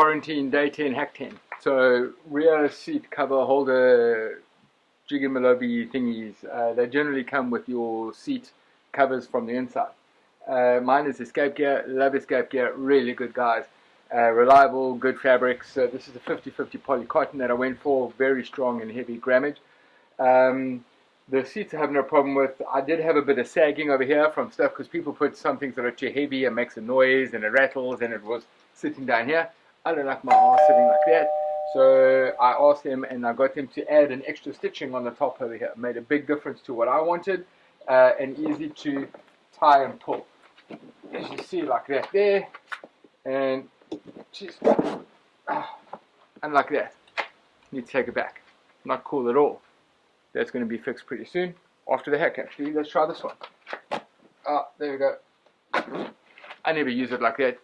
quarantine day 10 hack 10 so rear seat cover holder Jiggy thingies. Uh, they generally come with your seat covers from the inside. Uh, mine is escape gear love escape gear really good guys. Uh, reliable good fabrics. So this is a 50-50 poly cotton that I went for very strong and heavy grammage. Um, the seats I have no problem with. I did have a bit of sagging over here from stuff because people put some things that are too heavy and makes a noise and it rattles and it was sitting down here. I don't like my arse sitting like that. So I asked him and I got him to add an extra stitching on the top over here. It made a big difference to what I wanted uh, and easy to tie and pull. As you see like that there and just and like that. Need to take it back. Not cool at all that's going to be fixed pretty soon after the hack actually let's try this one ah there we go I never use it like that